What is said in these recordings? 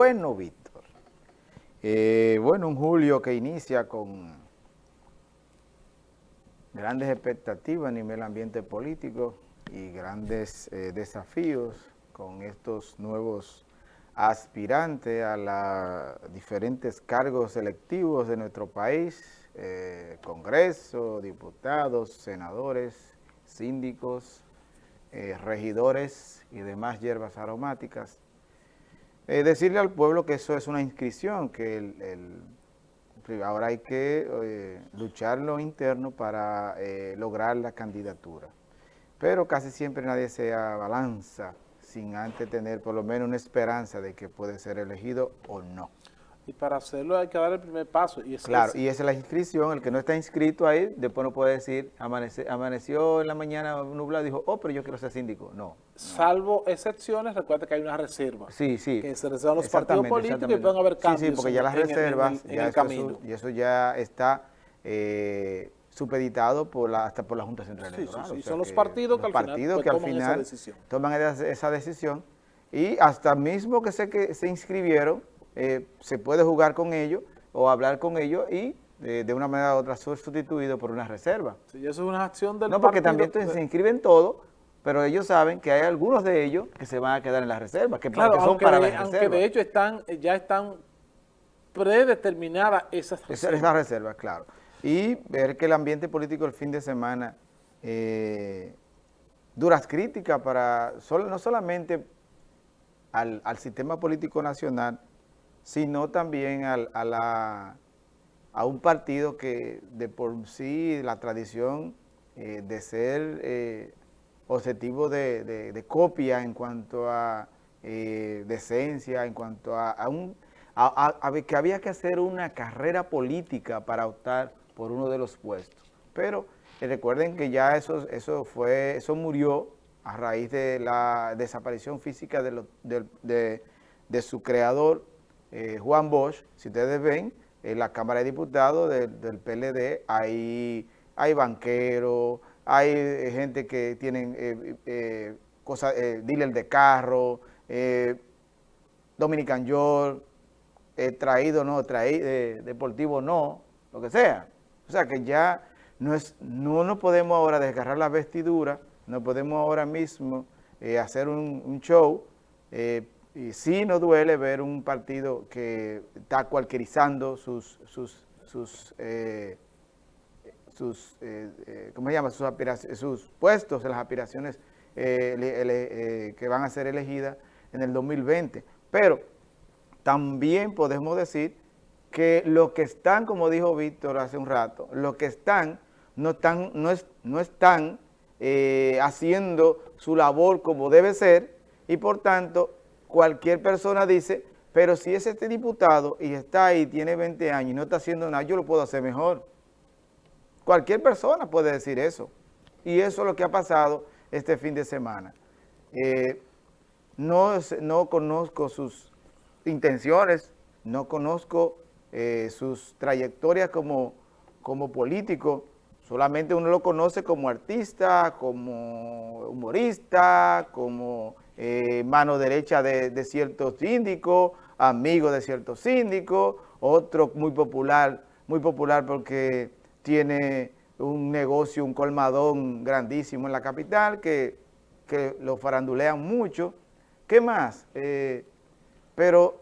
Bueno, Víctor, eh, bueno, un julio que inicia con grandes expectativas a nivel ambiente político y grandes eh, desafíos con estos nuevos aspirantes a los diferentes cargos electivos de nuestro país, eh, Congreso, diputados, senadores, síndicos, regidores y demás hierbas aromáticas. Eh, decirle al pueblo que eso es una inscripción, que ahora hay que eh, luchar lo interno para eh, lograr la candidatura. Pero casi siempre nadie se abalanza sin antes tener por lo menos una esperanza de que puede ser elegido o no. Y para hacerlo hay que dar el primer paso. Y claro, y esa es la inscripción. El que no está inscrito ahí, después no puede decir, amaneció en la mañana nublado, dijo, oh, pero yo quiero ser síndico. No. Salvo excepciones, recuerda que hay una reserva. Sí, sí. Que se reservan los partidos políticos y pueden haber cambios. Sí, sí, porque ya las reservas, en, el, camino. y eso ya está eh, supeditado por la, hasta por la Junta Central Electoral. Sí, sí, son los partidos que al final, que al final esa decisión. toman esa decisión y hasta mismo que sé que se inscribieron, eh, se puede jugar con ellos o hablar con ellos y eh, de una manera u otra ser sustituido por una reserva. Sí, eso es una acción del No, porque también se inscriben todos, pero ellos saben que hay algunos de ellos que se van a quedar en la reserva, que, son para de, la Aunque de hecho están, ya están predeterminadas esas reservas. Esas reservas, claro. Y ver que el ambiente político el fin de semana eh, duras críticas para, no solamente al, al sistema político nacional, sino también a, la, a un partido que de por sí la tradición eh, de ser eh, objetivo de, copia en cuanto a eh, decencia, en cuanto a, un, que había que hacer una carrera política para optar por uno de los puestos. Pero recuerden que ya eso, eso, fue, eso murió a raíz de la desaparición física de, de su creador, eh, Juan Bosch, si ustedes ven, en la Cámara de Diputados del PLD hay, hay banqueros, hay eh, gente que tienen eh, cosas, dealer de carro, Dominican York, traído no, traído, deportivo no, lo que sea. O sea que ya no, no nos podemos ahora desgarrar la vestidura, no podemos ahora mismo hacer un, un show y sí nos duele ver un partido que está cualquierizando sus, sus, sus, eh, sus eh, eh, ¿cómo se llama? Sus, sus puestos las aspiraciones que van a ser elegidas en el 2020. Pero también podemos decir que los que están, como dijo Víctor hace un rato, los que están no están, no es, no están haciendo su labor como debe ser y por tanto cualquier persona dice, pero si es este diputado y está ahí, tiene 20 años y no está haciendo nada, yo lo puedo hacer mejor. Cualquier persona puede decir eso. Y eso es lo que ha pasado este fin de semana. Eh, no, no conozco sus intenciones, no conozco eh, sus trayectorias como, como político, solamente uno lo conoce como artista, como humorista, como eh, mano derecha de, ciertos síndicos, amigo de ciertos síndicos, otro muy popular, muy popular porque tiene un negocio, un colmadón grandísimo en la capital que, lo farandulean mucho. ¿Qué más? Eh, pero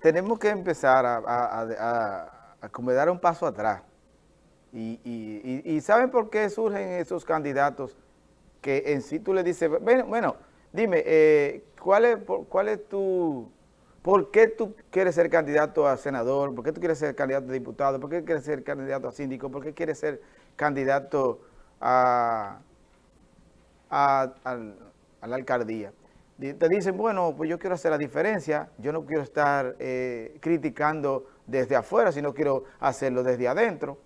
tenemos que empezar a, a, dar un paso atrás. Y, y, ¿saben por qué surgen esos candidatos que en sí tú le dices, bueno, bueno Dime, eh, ¿cuál, es, ¿cuál es tu... ¿Por qué tú quieres ser candidato a senador? ¿Por qué tú quieres ser candidato a diputado? ¿Por qué quieres ser candidato a síndico? ¿Por qué quieres ser candidato a, a, la alcaldía? Te dicen, bueno, pues yo quiero hacer la diferencia, yo no quiero estar eh, criticando desde afuera, sino quiero hacerlo desde adentro.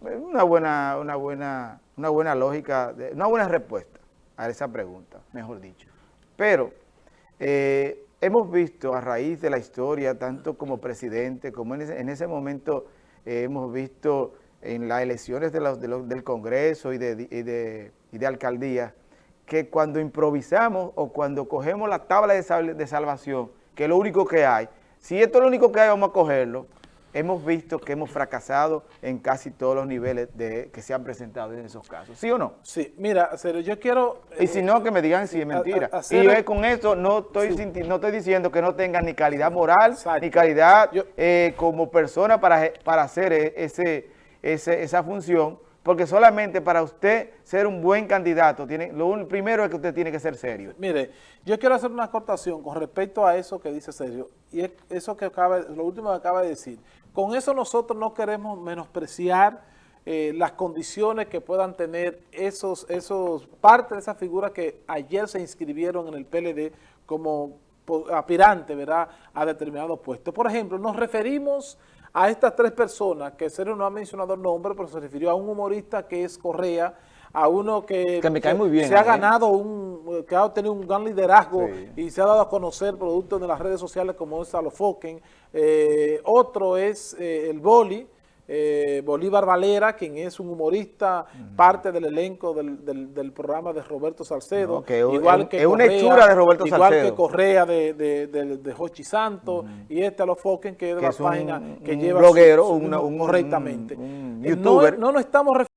Una buena, una buena, una buena lógica, una buena respuesta a esa pregunta, mejor dicho. Pero eh, hemos visto a raíz de la historia, tanto como presidente, como en ese, momento eh, hemos visto en las elecciones del Congreso y de, alcaldía, que cuando improvisamos o cuando cogemos la tabla de, salvación que es lo único que hay. Si esto es lo único que hay, vamos a cogerlo. Hemos visto que hemos fracasado en casi todos los niveles de, que se han presentado en esos casos. ¿Sí o no? Sí, mira, yo quiero... Y si no, que me digan si es mentira. y yo con esto no estoy, no estoy diciendo que no tengan ni calidad moral, ni calidad eh, como persona para, para hacer e, ese, ese, esa función, porque solamente para usted ser un buen candidato, tiene, lo primero es que usted tiene que ser serio. Mire, yo quiero hacer una acortación con respecto a eso que dice Sergio, y es eso que acaba, lo último que acaba de decir. Con eso nosotros no queremos menospreciar eh, las condiciones que puedan tener esos, esos parte de esas figuras que ayer se inscribieron en el PLD como aspirante, ¿verdad?, a determinados puestos. Por ejemplo, nos referimos a estas tres personas, que Sergio no ha mencionado el nombre, pero se refirió a un humorista que es Correa, a uno que, me cae muy bien, se ha ganado un, que ha tenido un gran liderazgo y se ha dado a conocer producto de las redes sociales como es Alofoken. Eh, otro es eh, el Boli, eh, Bolívar Valera, quien es un humorista, parte del elenco del, del, programa de Roberto Salcedo. igual que es una hechura de Roberto igual que Correa de, de, de, Jochi Santos y este Alofoken, que es de la página que lleva bloguero, un, correctamente. no, no nos estamos